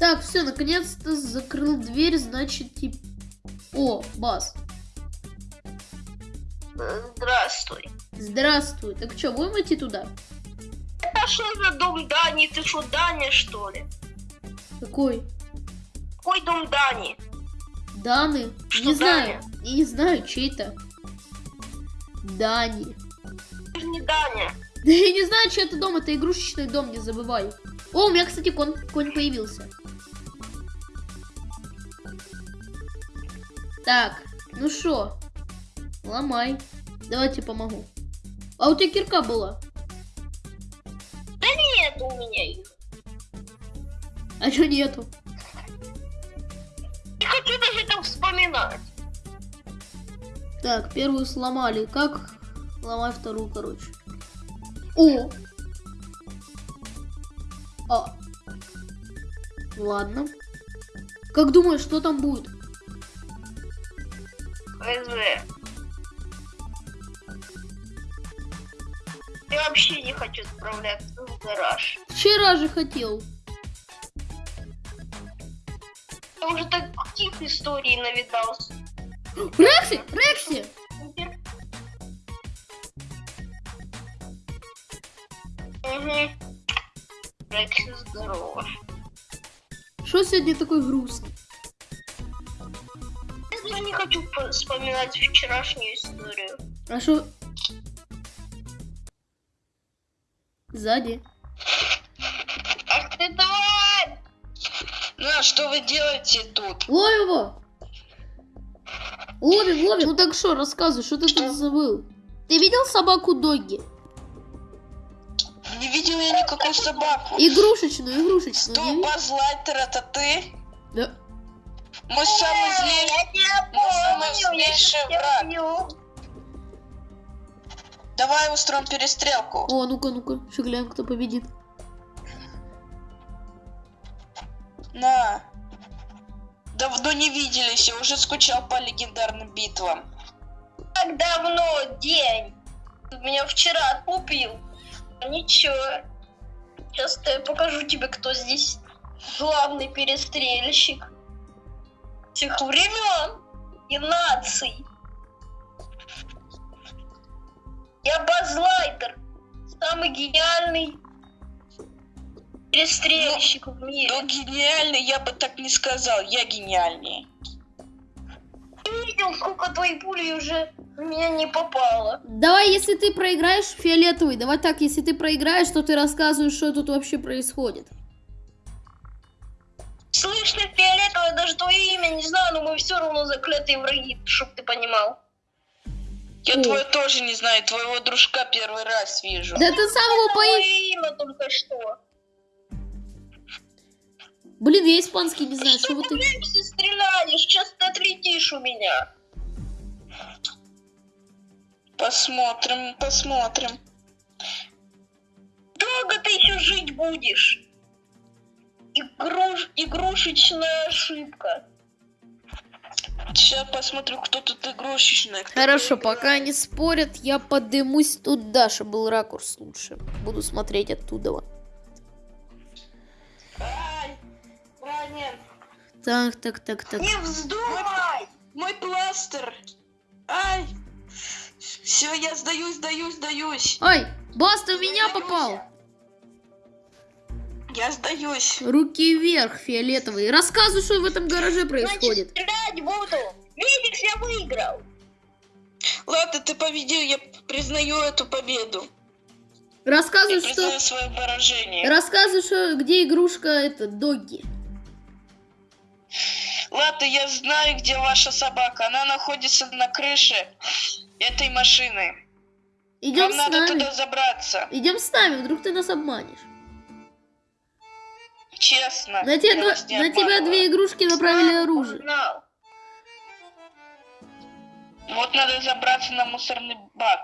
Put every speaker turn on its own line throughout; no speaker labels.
Так, все, наконец-то закрыл дверь, значит, тип... О, Бас,
Здравствуй.
здравствуй. Так что, будем идти туда?
Это что за дом Дани? Ты что, Даня, что ли?
Какой?
Какой дом Дани?
Даны?
Что
не знаю.
Даня?
Я не знаю, чей-то. Дани.
Ты же не Даня.
Да я не знаю, чей это дом, это игрушечный дом, не забывай. О, у меня, кстати, конь, конь появился. Так, ну шо, ломай. Давайте помогу. А у тебя кирка была?
Нет у меня их.
А чё нету?
Не хочу даже это вспоминать.
Так, первую сломали. Как ломай вторую, короче. О! А. Ладно. Как думаешь, что там будет?
ХЗ. Я вообще не хочу справляться в гараж.
Вчера же хотел.
Я уже таких историй навидался.
Рекси! Рекси!
Угу. Рекси, здорово.
Что сегодня такой грустный?
Я не хочу по- вспоминать вчерашнюю историю.
А что? Сзади.
Ах ты тварь!
Ну, а что вы делаете тут?
Ловим его! Ловим, ловим. Ну так что, рассказывай, что ты тут забыл? Ты видел собаку Догги?
Не видел я никакую собаку.
Игрушечную, игрушечную.
Что? Базлайтер, это ты? Мой самый злейший... Мой самый злейший враг. Давай устроим перестрелку.
О, ну-ка, ну-ка, еще глянем, кто победит.
На. Давно не виделись, я уже скучал по легендарным битвам.
Так давно, день. Меня вчера отлупил. Ничего. Сейчас я покажу тебе, кто здесь главный перестрельщик всех времен и наций. Я Базлайтер, самый гениальный перестрельщик в мире.
Ну, гениальный, я бы так не сказал. Я гениальнее.
Ты видел, сколько твоей пули уже в меня не попало?
Давай, если ты проиграешь, фиолетовый, давай так, если ты проиграешь, то ты рассказываешь, что тут вообще происходит.
Слышь, ты фиолетовая, даже твое имя не знаю, но мы все равно заклятые враги, чтоб ты понимал.
Я
О.
твое тоже не знаю, твоего дружка первый раз вижу.
Да ты сам его по...
Твое имя только что.
Блин, я испанский не знаю,
что
что вот
ты, все стреляешь? Сейчас ты отлетишь у меня.
Посмотрим, посмотрим.
Долго ты еще жить будешь? Игруш... Игрушечная ошибка.
Сейчас посмотрю, кто тут игрушечный. кто
Хорошо, пока они спорят, я подымусь туда, чтобы был ракурс лучше. Буду смотреть оттуда.
Ай, ранен.
Так, так, так, так.
Не вздумай!
Мой пластер. Ай. Все, я сдаюсь, сдаюсь, сдаюсь.
Ай, Бас, ты в меня попал.
Я сдаюсь.
Руки вверх, фиолетовый. Рассказывай, что в этом гараже
Значит,
происходит.
стрелять буду. Видишь, я выиграл.
Ладно, ты победил, я признаю эту победу.
Рассказывай,
Я
что...
свое поражение.
Рассказывай, что где игрушка это Догги.
Ладно, я знаю, где ваша собака. Она находится на крыше этой машины.
Идем
Вам
с
надо
нами.
туда забраться.
Идем с нами, вдруг ты нас обманешь.
Честно.
На,
не
на тебя две игрушки направили оружие.
Знал.
Вот надо забраться на мусорный бак.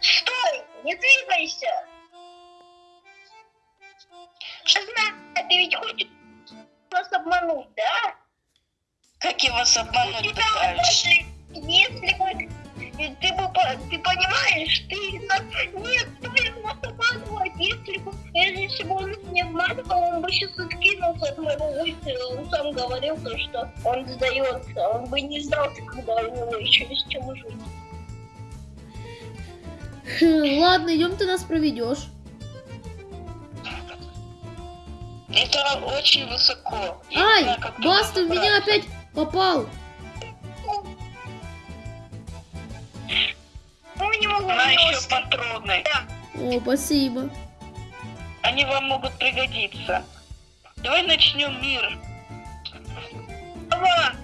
Стой! Не двигайся! Я знаю, ты ведь хочешь нас обмануть, да?
Как я вас обмануть пытаюсь?
если, если И ты, бы ты понимаешь, ты нас... Нет, ты нас обманывать. Если бы, если бы он нас не обманывал, он бы сейчас откинулся от моего выстрела. Он сам говорил, то, что он сдается. Он бы не сдался, когда у него еще есть чем жить.
Хм, Ладно, идем ты нас проведешь.
Это очень высоко.
Ай, Баста в меня опять попал.
Ну, не могу
На еще патроны.
О, спасибо.
Они вам могут пригодиться. Давай начнем мир.
Ага.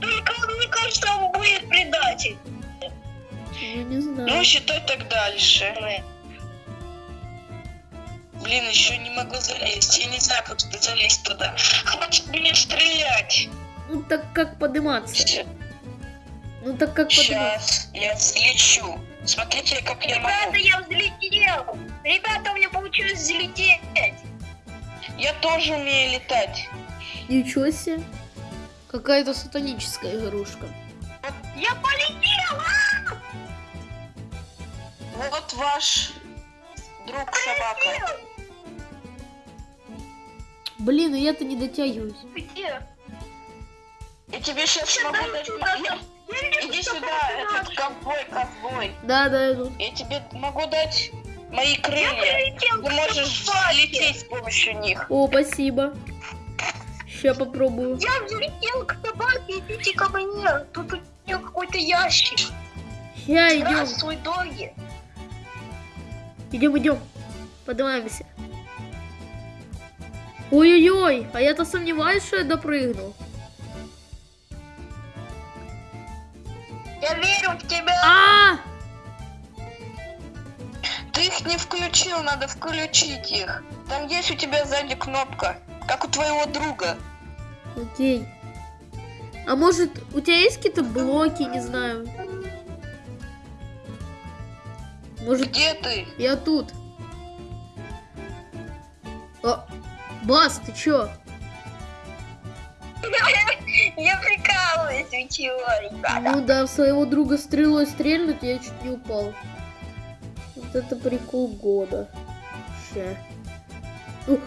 Только мне кажется, он будет предатель.
Ну, не
Ну,
знаю.
считай так дальше. Блин, еще не могу залезть. Я не знаю, как ты залезть туда. Хватит мне стрелять.
Ну, так как подниматься? Ну, так как?
Сейчас я взлечу. Смотрите, как я
Ребята,
могу.
я взлетел. Ребята, у меня получилось взлететь.
Я тоже умею летать.
Ничего себе. Какая-то сатаническая игрушка.
Я полетел.
Вот ваш друг собака.
Блин, и я-то не дотягиваюсь.
Где?
Я тебе сейчас
Сюда,
могу дать... Я- Иди сюда, этот ковбой, ковбой.
Да, да, иду.
Я тебе могу дать мои
Я
крылья. Ты можешь лететь с помощью них.
О, спасибо. Сейчас попробую.
Я взлетел к собаке, идите ко мне. Тут у нее какой-то ящик.
Сейчас идем.
Здравствуй, доги.
Идем, идем. Поднимаемся. Ой-ой-ой, а я-то сомневаюсь, что я допрыгну.
Я верю в тебя.
А!
Ты их не включил, надо включить их. Там есть у тебя сзади кнопка, как у твоего друга.
Окей. А может, у тебя есть какие-то блоки, не знаю? Может,
Где ты?
я тут? О, Бас, ты чё?
Чего, ребята?
Ну да, в своего друга стрелой стрельнуть, я чуть не упал. Вот это прикол года. Ща. Ух,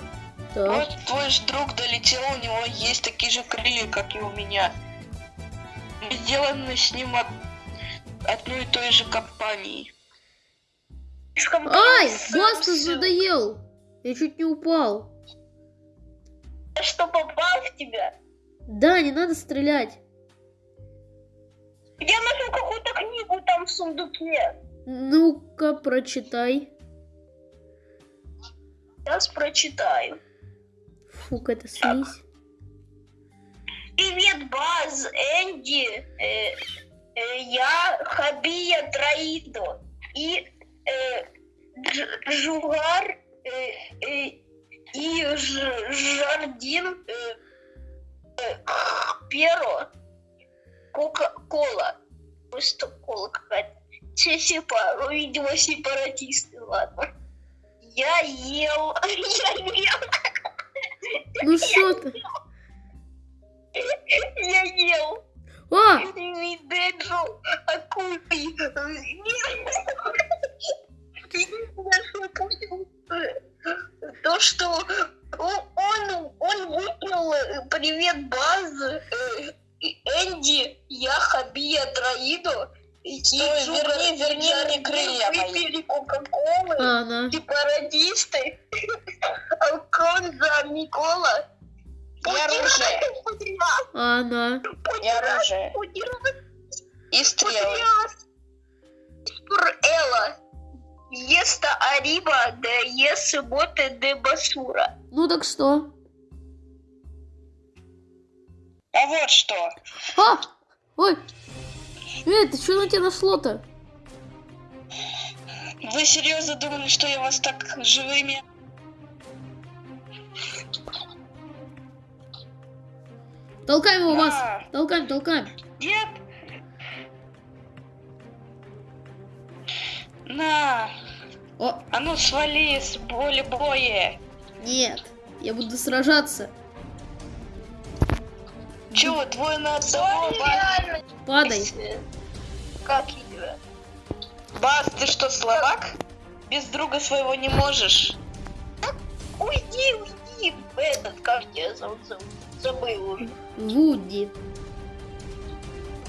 так.
Вот твой ж друг долетел, у него есть такие же крылья, как и у меня. Мы сделаны с ним от одной и той же компании.
Ай, Баста
всё.
надоел. Я чуть не упал.
Я что, попал в тебя?
Да, не надо стрелять.
Я нашел какую-то книгу там в сундуке.
Ну-ка, прочитай.
Сейчас прочитаю.
Фу, какая-то слизь.
Привет, Баз, Энди, э, э, я Хабия Троидо и э, Дж- Жугар э, э, и Ж- Жардин э, э, Перо Кока-Кола. Просто кола какая-то. Все сепа- видимо, сепаратисты, ладно. Я ел, я ел,
Ну что ты?
я ел.
А,
Видео акулий. То, что он, он, выпил э, привет Баз, э, Энди, я Хабия Троидо, и
Стой,
Джуга
верни, верни
и
мне крылья мои.
выпили Кока-Колы,
а она.
сепаратисты, Алконза Микола.
И оружие,
А
и оружие, и стрелы.
Ela. Еста Ариба де ес боте де басура.
Ну так что?
А вот что.
А! Ой! Эй, ты что на тебя нашло-то?
Вы серьезно думали, что я вас так живыми...
Толкаем его, вас!
А,
Толкаем, толкаем.
Нет. На,
О,
а ну свали с боли боя.
нет. Я буду сражаться.
Чего, твой на одного?
реально.
Падай.
Как ее?
Бас, ты что, словак? Без друга своего не можешь?
Уйди, уйди. Этот, как тебя зовут? Заб- Забыл уже.
Вуди.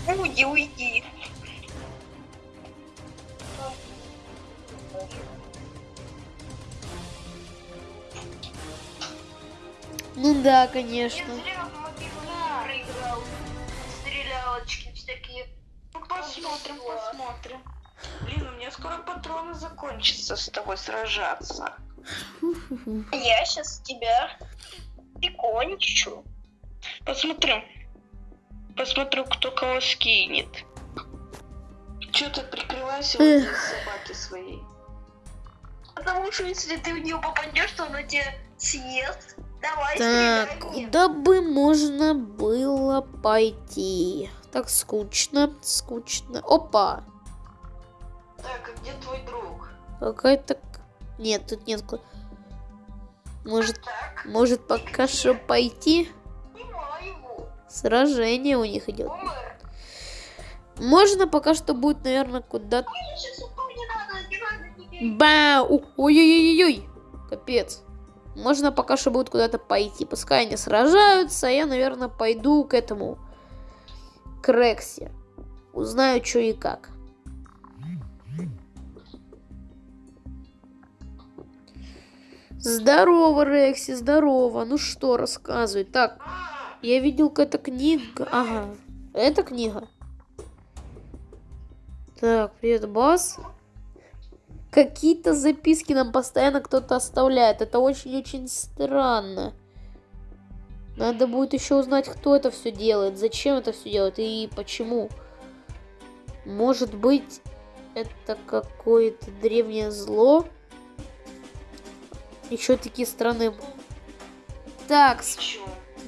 Уйди, уйди.
Ну да,
Я
конечно.
Всякие.
Ну, посмотрим, посмотрим. Блин, у меня скоро патроны закончатся с тобой сражаться.
Я сейчас тебя прикончу.
Посмотрим. Посмотрю, кто кого скинет. Че ты
Эх.
этой собаки своей?
Потому что если ты в нее попадешь, то она тебя съест. Давай,
Так, куда бы можно было пойти? Так скучно, скучно. Опа!
Так, а где твой друг?
Какая-то... Нет, тут нет... Может,
Так,
может пока что пойти? Сражение у них идет. Можно пока что будет, наверное, куда-то... Бау! Ой-ой-ой-ой! Капец. Можно пока что будет куда-то пойти. Пускай они сражаются, а я, наверное, пойду к этому... К. Узнаю, что и как. Здорово, Рекси, здорово. Ну что, рассказывай. Так, я видел какая-то книга. Ага, это книга. Так, привет, Бас. Какие-то записки нам постоянно кто-то оставляет. Это очень-очень странно. Надо будет еще узнать, кто это все делает, зачем это все делает и почему. Может быть, это какое-то древнее зло? Еще такие страны. Так,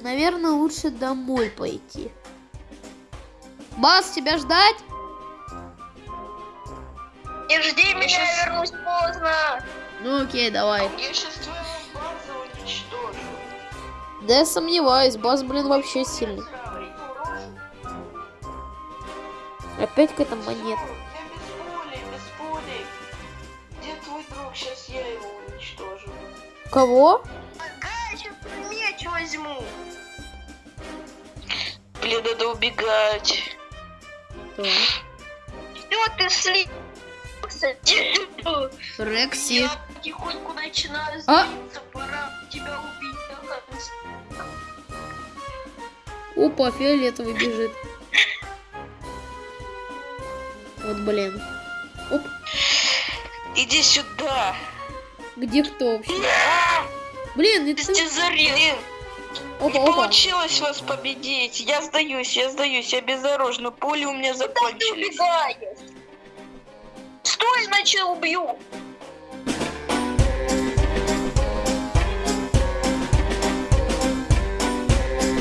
наверное, лучше домой пойти. Бас, тебя ждать?
Не жди меня, я вернусь поздно.
Ну окей, давай.
Я сейчас уничтожу.
Да я сомневаюсь, Бас, блин, вообще сильный. Опять какая-то монета.
Я без пули, без пули. Где твой друг? Сейчас я его уничтожу.
Кого?
Меч возьму.
Блин, надо убегать.
Все, ты слился.
Рекси.
Я потихоньку начинаю
А?
тебя убить.
Опа, фиолетовый бежит. Вот, блин. Оп,
Иди сюда.
где кто вообще? Блин, это...
Блин,
Опа,
не
опа.
получилось вас победить. Я сдаюсь, я сдаюсь, я безоружна. Пули у меня
Куда ты
закончились.
убегаешь? Стой, иначе убью.